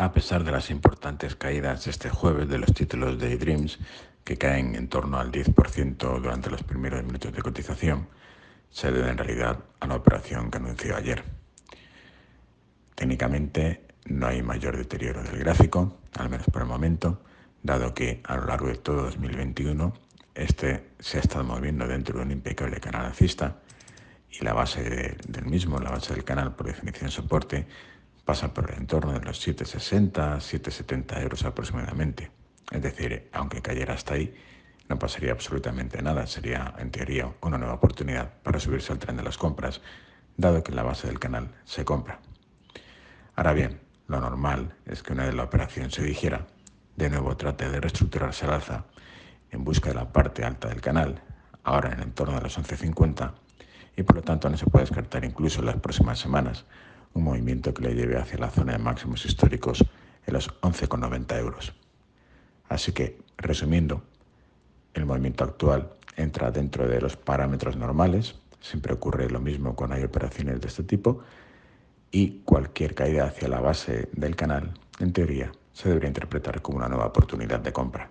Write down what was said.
A pesar de las importantes caídas este jueves de los títulos de Dreams, que caen en torno al 10% durante los primeros minutos de cotización, se debe en realidad a la operación que anunció ayer. Técnicamente no hay mayor deterioro del gráfico, al menos por el momento, dado que a lo largo de todo 2021 este se ha estado moviendo dentro de un impecable canal alcista y la base del mismo, la base del canal por definición soporte, pasa por el entorno de los 7,60, 7,70 euros aproximadamente. Es decir, aunque cayera hasta ahí, no pasaría absolutamente nada. Sería, en teoría, una nueva oportunidad para subirse al tren de las compras, dado que en la base del canal se compra. Ahora bien, lo normal es que una vez la operación se dijera, de nuevo trate de reestructurarse al alza en busca de la parte alta del canal, ahora en el entorno de los 11.50, y por lo tanto no se puede descartar incluso en las próximas semanas un movimiento que le lleve hacia la zona de máximos históricos en los 11,90 euros. Así que, resumiendo, el movimiento actual entra dentro de los parámetros normales, siempre ocurre lo mismo cuando hay operaciones de este tipo, y cualquier caída hacia la base del canal, en teoría, se debería interpretar como una nueva oportunidad de compra.